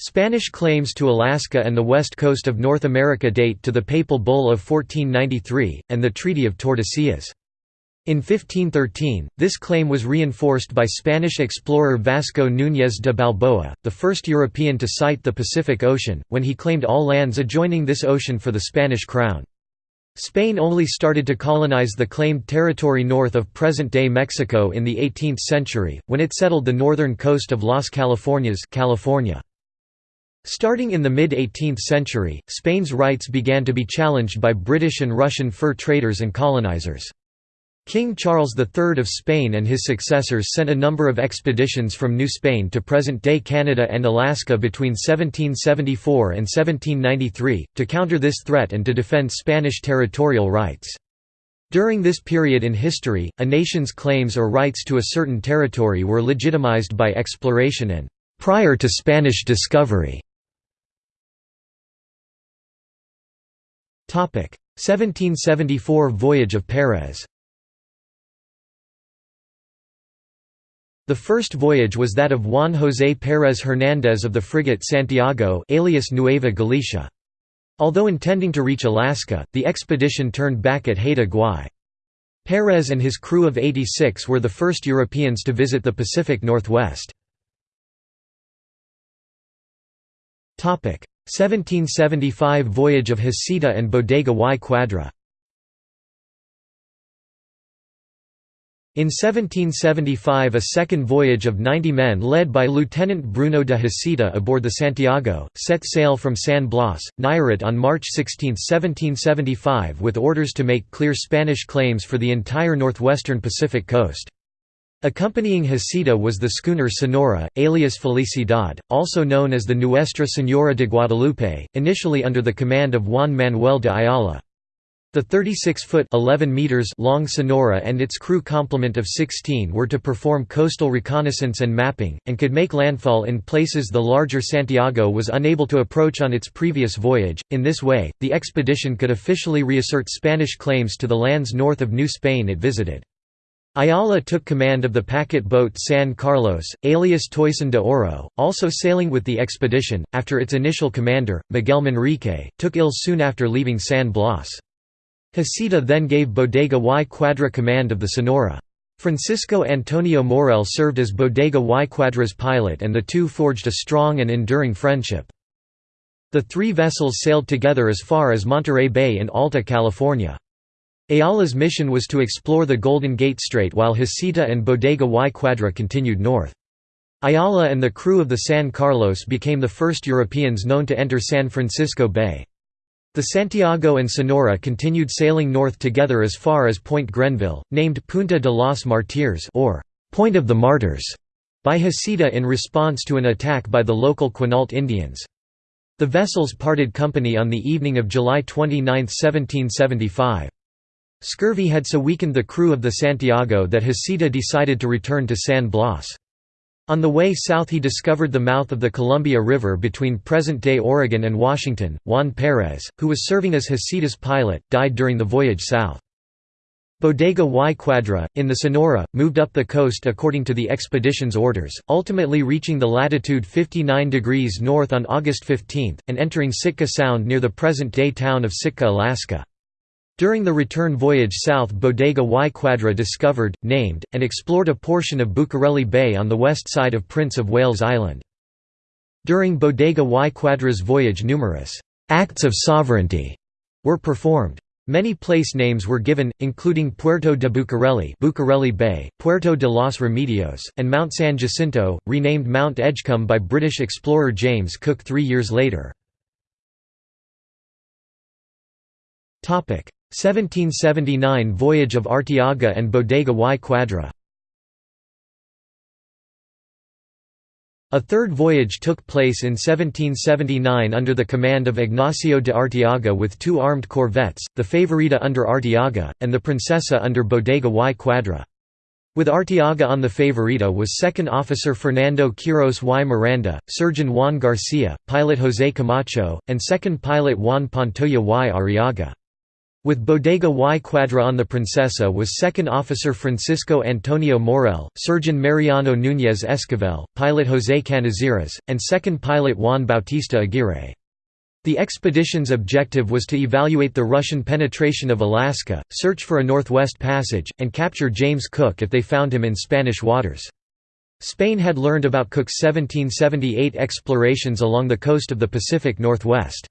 Spanish claims to Alaska and the west coast of North America date to the Papal Bull of 1493, and the Treaty of Tordesillas. In 1513, this claim was reinforced by Spanish explorer Vasco Núñez de Balboa, the first European to sight the Pacific Ocean, when he claimed all lands adjoining this ocean for the Spanish crown. Spain only started to colonize the claimed territory north of present-day Mexico in the 18th century, when it settled the northern coast of Las Californias California. Starting in the mid-18th century, Spain's rights began to be challenged by British and Russian fur traders and colonizers. King Charles III of Spain and his successors sent a number of expeditions from New Spain to present-day Canada and Alaska between 1774 and 1793, to counter this threat and to defend Spanish territorial rights. During this period in history, a nation's claims or rights to a certain territory were legitimized by exploration and prior to Spanish discovery. 1774 Voyage of Pérez The first voyage was that of Juan José Pérez Hernández of the frigate Santiago alias Nueva Galicia. Although intending to reach Alaska, the expedition turned back at Haida Gwaii. Pérez and his crew of 86 were the first Europeans to visit the Pacific Northwest. 1775 Voyage of Heceta and Bodega y Quadra In 1775 a second voyage of 90 men led by Lieutenant Bruno de Heceta aboard the Santiago, set sail from San Blas, Nayarit on March 16, 1775 with orders to make clear Spanish claims for the entire northwestern Pacific coast. Accompanying Heceta was the schooner Sonora, alias Felicidad, also known as the Nuestra Señora de Guadalupe, initially under the command of Juan Manuel de Ayala. The 36-foot long Sonora and its crew complement of 16 were to perform coastal reconnaissance and mapping, and could make landfall in places the larger Santiago was unable to approach on its previous voyage. In this way, the expedition could officially reassert Spanish claims to the lands north of New Spain it visited. Ayala took command of the packet boat San Carlos, alias Toisón de Oro, also sailing with the expedition, after its initial commander, Miguel Manrique, took ill soon after leaving San Blas. Heceta then gave Bodega y Quadra command of the Sonora. Francisco Antonio Morel served as Bodega y Quadra's pilot and the two forged a strong and enduring friendship. The three vessels sailed together as far as Monterey Bay in Alta California. Ayala's mission was to explore the Golden Gate Strait while Heceta and Bodega y Quadra continued north. Ayala and the crew of the San Carlos became the first Europeans known to enter San Francisco Bay. The Santiago and Sonora continued sailing north together as far as Point Grenville, named Punta de los Martires or Point of the Martyrs, by Heceta in response to an attack by the local Quinault Indians. The vessels parted company on the evening of July 29, 1775. Scurvy had so weakened the crew of the Santiago that Heceta decided to return to San Blas. On the way south he discovered the mouth of the Columbia River between present-day Oregon and Washington. Juan Pérez, who was serving as Heceta's pilot, died during the voyage south. Bodega y Quadra, in the Sonora, moved up the coast according to the expedition's orders, ultimately reaching the latitude 59 degrees north on August 15, and entering Sitka Sound near the present-day town of Sitka, Alaska. During the return voyage south Bodega y Quadra discovered, named, and explored a portion of Bucareli Bay on the west side of Prince of Wales Island. During Bodega y Quadra's voyage numerous «acts of sovereignty» were performed. Many place names were given, including Puerto de Bucareli, Bucareli Bay, Puerto de los Remedios, and Mount San Jacinto, renamed Mount Edgecumbe by British explorer James Cook three years later. 1779 Voyage of Arteaga and Bodega y Quadra A third voyage took place in 1779 under the command of Ignacio de Arteaga with two armed corvettes, the Favorita under Arteaga, and the Princesa under Bodega y Quadra. With Arteaga on the Favorita was second officer Fernando Quiros y Miranda, surgeon Juan Garcia, pilot José Camacho, and second pilot Juan Pantoja y Arriaga. With Bodega y Quadra on the Princesa was second officer Francisco Antonio Morel, surgeon Mariano Núñez Esquivel, pilot José Canizares, and second pilot Juan Bautista Aguirre. The expedition's objective was to evaluate the Russian penetration of Alaska, search for a Northwest Passage, and capture James Cook if they found him in Spanish waters. Spain had learned about Cook's 1778 explorations along the coast of the Pacific Northwest.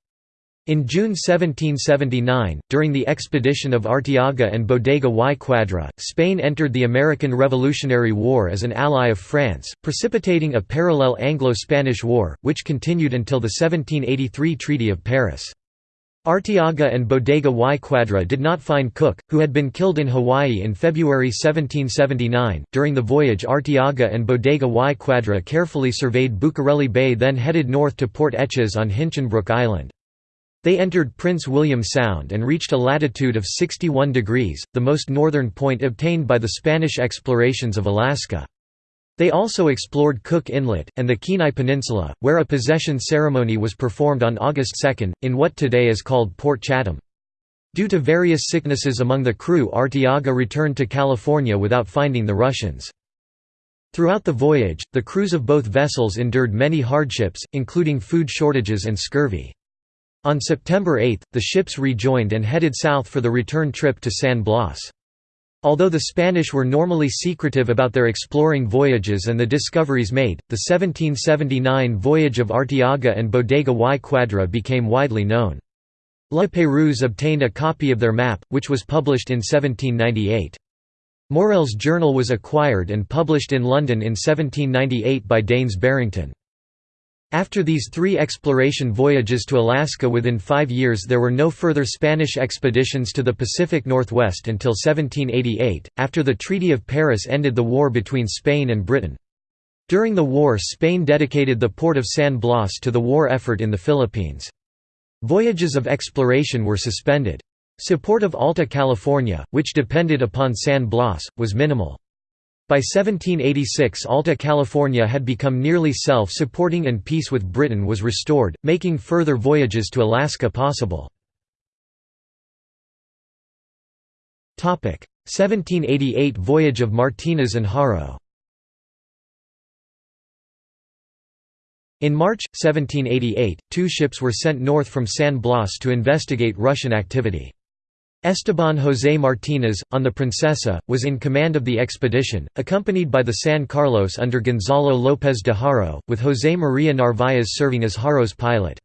In June 1779, during the expedition of Arteaga and Bodega y Quadra, Spain entered the American Revolutionary War as an ally of France, precipitating a parallel Anglo-Spanish War, which continued until the 1783 Treaty of Paris. Arteaga and Bodega y Quadra did not find Cook, who had been killed in Hawaii in February 1779. During the voyage, Arteaga and Bodega y Quadra carefully surveyed Bucareli Bay, then headed north to Port Etches on Hinchinbrook Island. They entered Prince William Sound and reached a latitude of 61 degrees, the most northern point obtained by the Spanish explorations of Alaska. They also explored Cook Inlet, and the Kenai Peninsula, where a possession ceremony was performed on August 2, in what today is called Port Chatham. Due to various sicknesses among the crew Arteaga returned to California without finding the Russians. Throughout the voyage, the crews of both vessels endured many hardships, including food shortages and scurvy. On September 8, the ships rejoined and headed south for the return trip to San Blas. Although the Spanish were normally secretive about their exploring voyages and the discoveries made, the 1779 voyage of Arteaga and Bodega y Quadra became widely known. La Pérouse obtained a copy of their map, which was published in 1798. Morel's journal was acquired and published in London in 1798 by Daines Barrington. After these three exploration voyages to Alaska within five years there were no further Spanish expeditions to the Pacific Northwest until 1788, after the Treaty of Paris ended the war between Spain and Britain. During the war Spain dedicated the port of San Blas to the war effort in the Philippines. Voyages of exploration were suspended. Support of Alta California, which depended upon San Blas, was minimal. By 1786 Alta California had become nearly self-supporting and peace with Britain was restored, making further voyages to Alaska possible. 1788 Voyage of Martinez and Haro In March, 1788, two ships were sent north from San Blas to investigate Russian activity. Esteban José Martínez, on the Princesa, was in command of the expedition, accompanied by the San Carlos under Gonzalo López de Haro, with José María Narváez serving as Haro's pilot.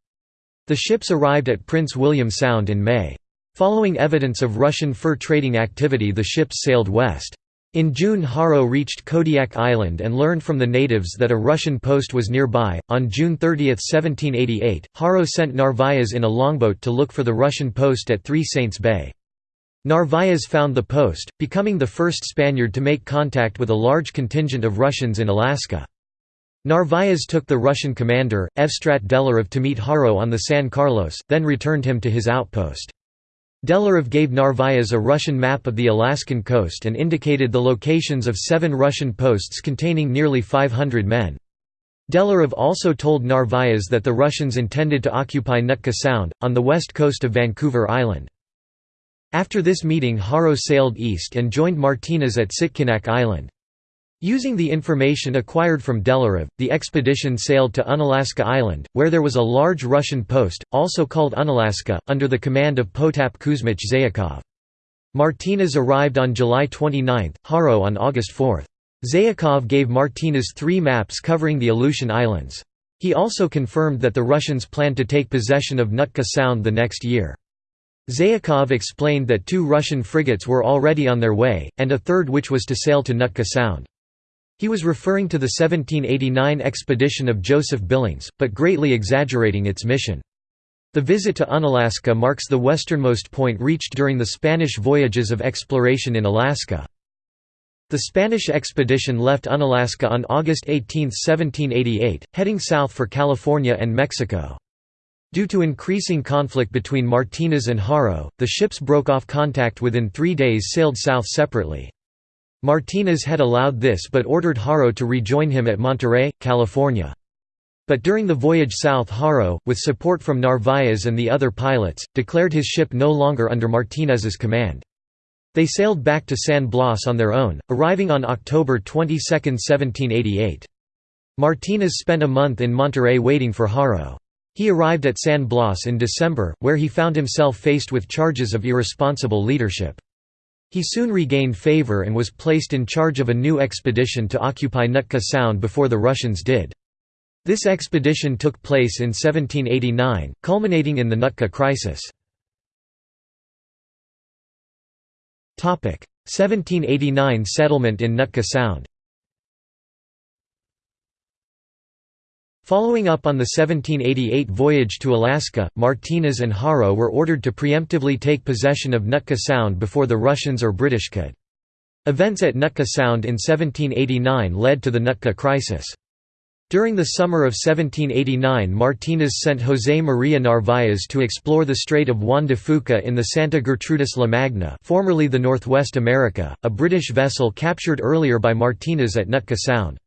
The ships arrived at Prince William Sound in May. Following evidence of Russian fur trading activity the ships sailed west. In June Haro reached Kodiak Island and learned from the natives that a Russian post was nearby. On June 30, 1788, Haro sent Narváez in a longboat to look for the Russian post at Three Saints Bay. Narváez found the post, becoming the first Spaniard to make contact with a large contingent of Russians in Alaska. Narváez took the Russian commander, Evstrat Delarov to meet Haro on the San Carlos, then returned him to his outpost. Delarov gave Narváez a Russian map of the Alaskan coast and indicated the locations of seven Russian posts containing nearly 500 men. Delarov also told Narváez that the Russians intended to occupy Nootka Sound, on the west coast of Vancouver Island. After this meeting Haro sailed east and joined Martinez at Sitkinak Island. Using the information acquired from Delarov, the expedition sailed to Unalaska Island, where there was a large Russian post, also called Unalaska, under the command of Potap Kuzmich Zayakov. Martinez arrived on July 29, Haro on August 4. Zayakov gave Martinez three maps covering the Aleutian Islands. He also confirmed that the Russians planned to take possession of Nootka Sound the next year. Zayakov explained that two Russian frigates were already on their way, and a third which was to sail to Nootka Sound. He was referring to the 1789 expedition of Joseph Billings, but greatly exaggerating its mission. The visit to Unalaska marks the westernmost point reached during the Spanish voyages of exploration in Alaska. The Spanish expedition left Unalaska on August 18, 1788, heading south for California and Mexico. Due to increasing conflict between Martinez and Haro, the ships broke off contact within three days sailed south separately. Martinez had allowed this but ordered Haro to rejoin him at Monterey, California. But during the voyage south Haro, with support from Narvaez and the other pilots, declared his ship no longer under Martinez's command. They sailed back to San Blas on their own, arriving on October 22, 1788. Martinez spent a month in Monterey waiting for Haro. He arrived at San Blas in December, where he found himself faced with charges of irresponsible leadership. He soon regained favor and was placed in charge of a new expedition to occupy Nootka Sound before the Russians did. This expedition took place in 1789, culminating in the Nootka Crisis. 1789 settlement in Nootka Sound Following up on the 1788 voyage to Alaska, Martinez and Haro were ordered to preemptively take possession of Nootka Sound before the Russians or British could. Events at Nootka Sound in 1789 led to the Nootka Crisis. During the summer of 1789 Martinez sent José María Narváez to explore the Strait of Juan de Fuca in the Santa Gertrudis La Magna formerly the Northwest America, a British vessel captured earlier by Martinez at Nootka Sound.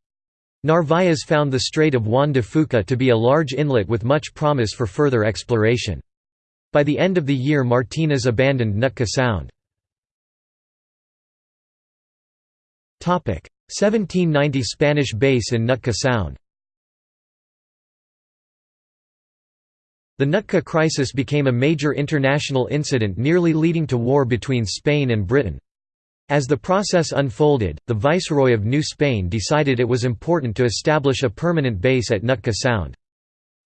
Narváez found the Strait of Juan de Fuca to be a large inlet with much promise for further exploration. By the end of the year Martinez abandoned Nootka Sound. 1790 Spanish base in Nootka Sound The Nootka crisis became a major international incident nearly leading to war between Spain and Britain. As the process unfolded, the Viceroy of New Spain decided it was important to establish a permanent base at Nootka Sound.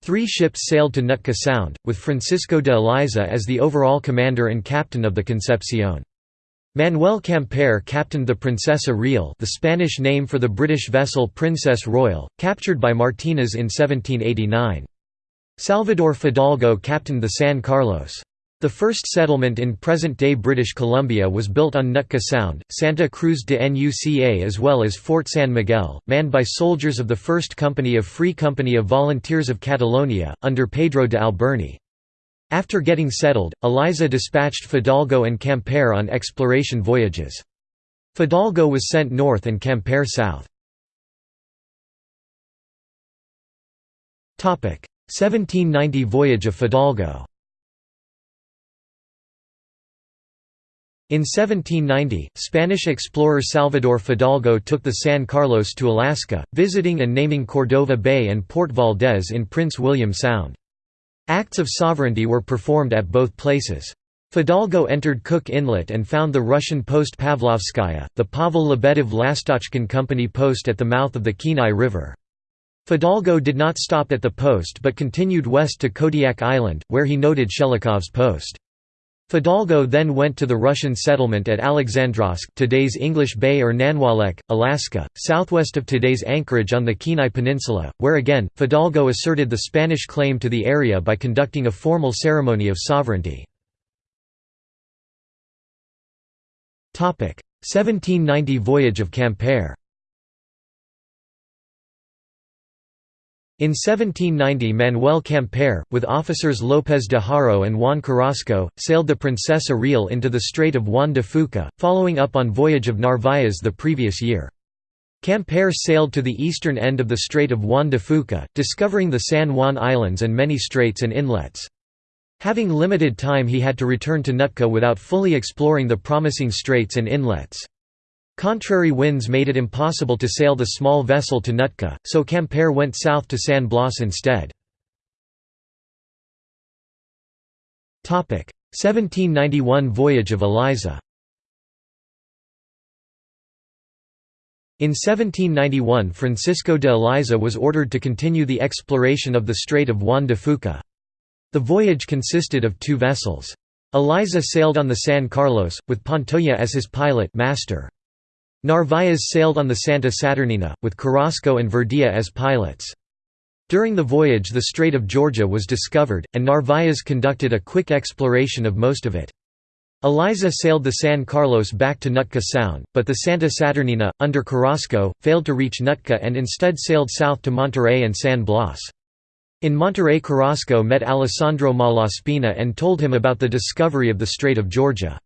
Three ships sailed to Nootka Sound, with Francisco de Eliza as the overall commander and captain of the Concepcion. Manuel Quimper captained the Princesa Real the Spanish name for the British vessel Princess Royal, captured by Martinez in 1789. Salvador Fidalgo captained the San Carlos. The first settlement in present-day British Columbia was built on Nootka Sound, Santa Cruz de Nuca as well as Fort San Miguel, manned by soldiers of the First Company of Free Company of Volunteers of Catalonia, under Pedro de Alberni. After getting settled, Eliza dispatched Fidalgo and Quimper on exploration voyages. Fidalgo was sent north and Quimper south. 1790 Voyage of Fidalgo In 1790, Spanish explorer Salvador Fidalgo took the San Carlos to Alaska, visiting and naming Cordova Bay and Port Valdez in Prince William Sound. Acts of sovereignty were performed at both places. Fidalgo entered Cook Inlet and found the Russian post Pavlovskaya, the Pavel Lebedev Lastochkin Company post at the mouth of the Kenai River. Fidalgo did not stop at the post but continued west to Kodiak Island, where he noted Shelikhov's post. Fidalgo then went to the Russian settlement at Alexandrovsk today's English Bay or Nanwalek, Alaska, southwest of today's Anchorage on the Kenai Peninsula, where again, Fidalgo asserted the Spanish claim to the area by conducting a formal ceremony of sovereignty. 1790 Voyage of Quimper In 1790 Manuel Quimper, with officers López de Haro and Juan Carrasco, sailed the Princesa Real into the Strait of Juan de Fuca, following up on voyage of Narváez the previous year. Quimper sailed to the eastern end of the Strait of Juan de Fuca, discovering the San Juan Islands and many straits and inlets. Having limited time he had to return to Nootka without fully exploring the promising straits and inlets. Contrary winds made it impossible to sail the small vessel to Nootka, so Quimper went south to San Blas instead. 1791 Voyage of Eliza In 1791 Francisco de Eliza was ordered to continue the exploration of the Strait of Juan de Fuca. The voyage consisted of two vessels. Eliza sailed on the San Carlos, with Pantoja as his pilot master. Narváez sailed on the Santa Saturnina, with Carrasco and Verdia as pilots. During the voyage the Strait of Georgia was discovered, and Narváez conducted a quick exploration of most of it. Eliza sailed the San Carlos back to Nootka Sound, but the Santa Saturnina, under Carrasco, failed to reach Nootka and instead sailed south to Monterey and San Blas. In Monterey Carrasco met Alessandro Malaspina and told him about the discovery of the Strait of Georgia.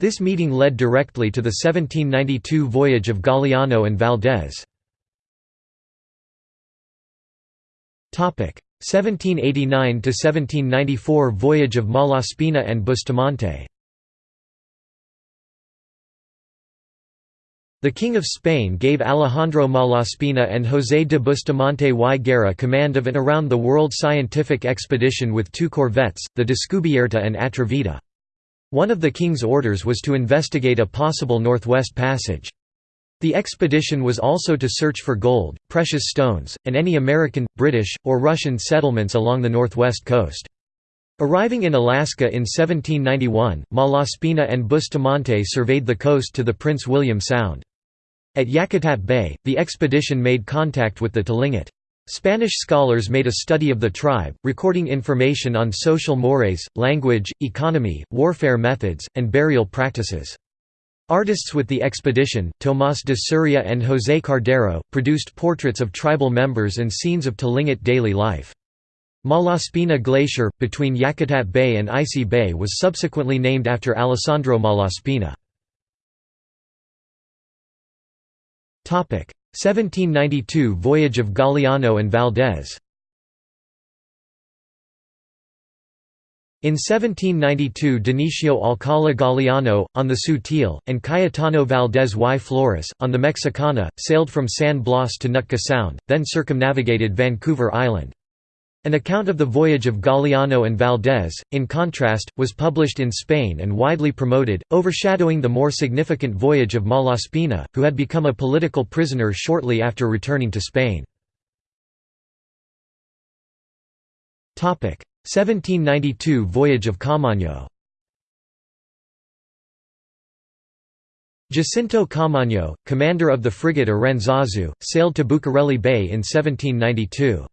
This meeting led directly to the 1792 voyage of Galiano and Valdez. 1789–1794 Voyage of Malaspina and Bustamante The King of Spain gave Alejandro Malaspina and José de Bustamante y Guerra command of an around-the-world scientific expedition with two corvettes, the Descubierta and Atrevida. One of the king's orders was to investigate a possible northwest passage. The expedition was also to search for gold, precious stones, and any American, British, or Russian settlements along the northwest coast. Arriving in Alaska in 1791, Malaspina and Bustamante surveyed the coast to the Prince William Sound. At Yakutat Bay, the expedition made contact with the Tlingit. Spanish scholars made a study of the tribe, recording information on social mores, language, economy, warfare methods, and burial practices. Artists with the expedition, Tomás de Soria and José Cardero, produced portraits of tribal members and scenes of Tlingit daily life. Malaspina Glacier, between Yakutat Bay and Icy Bay was subsequently named after Alessandro Malaspina. 1792 Voyage of Galiano and Valdez. In 1792 Dionisio Alcala Galiano, on the Sutil, and Cayetano Valdez y Flores, on the Mexicana, sailed from San Blas to Nootka Sound, then circumnavigated Vancouver Island. An account of the voyage of Galiano and Valdés, in contrast, was published in Spain and widely promoted, overshadowing the more significant voyage of Malaspina, who had become a political prisoner shortly after returning to Spain. 1792 Voyage of Caamaño Jacinto Caamaño, commander of the frigate Aranzazu, sailed to Bucareli Bay in 1792.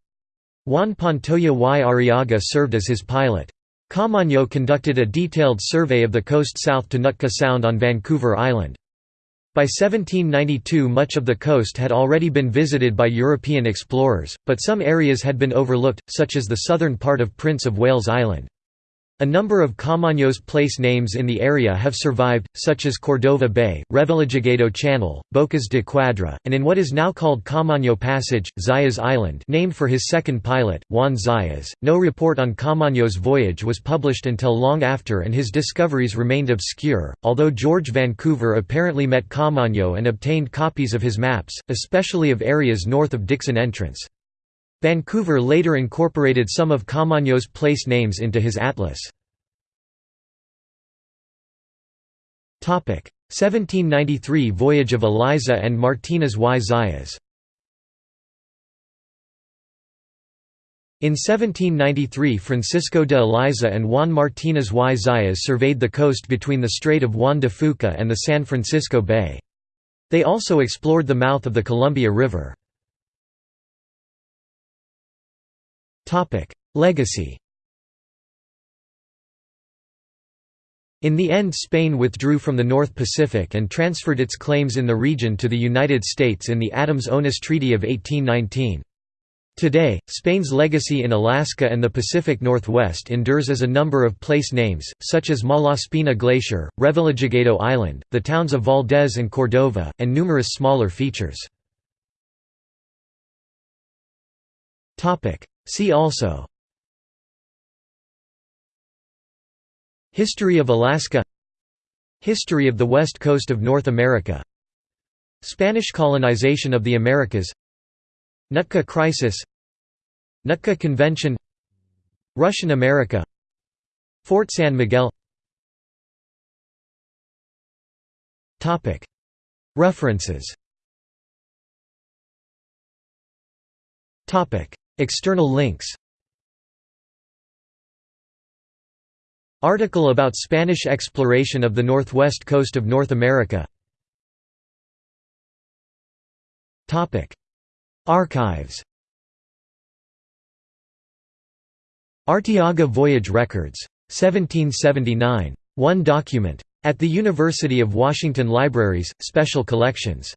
Juan Pantoja y Arriaga served as his pilot. Caamaño conducted a detailed survey of the coast south to Nootka Sound on Vancouver Island. By 1792 much of the coast had already been visited by European explorers, but some areas had been overlooked, such as the southern part of Prince of Wales Island. A number of Caamaño's place names in the area have survived, such as Cordova Bay, Revillagigedo Channel, Bocas de Quadra, and in what is now called Caamaño Passage, Zayas Island named for his second pilot, Juan Zayas. No report on Caamaño's voyage was published until long after and his discoveries remained obscure, although George Vancouver apparently met Caamaño and obtained copies of his maps, especially of areas north of Dixon Entrance. Vancouver later incorporated some of Caamaño's place names into his atlas. 1793 Voyage of Eliza and Martinez y Zayas In 1793 Francisco de Eliza and Juan Martinez y Zayas surveyed the coast between the Strait of Juan de Fuca and the San Francisco Bay. They also explored the mouth of the Columbia River. Legacy In the end Spain withdrew from the North Pacific and transferred its claims in the region to the United States in the Adams-Onis Treaty of 1819. Today, Spain's legacy in Alaska and the Pacific Northwest endures as a number of place names, such as Malaspina Glacier, Revillagigedo Island, the towns of Valdez and Cordova, and numerous smaller features. See also History of Alaska History of the west coast of North America Spanish colonization of the Americas Nootka Crisis Nootka Convention Russian America Fort San Miguel References External links Article about Spanish exploration of the northwest coast of North America Archives Arteaga Voyage Records. 1779. One document. At the University of Washington Libraries, Special Collections.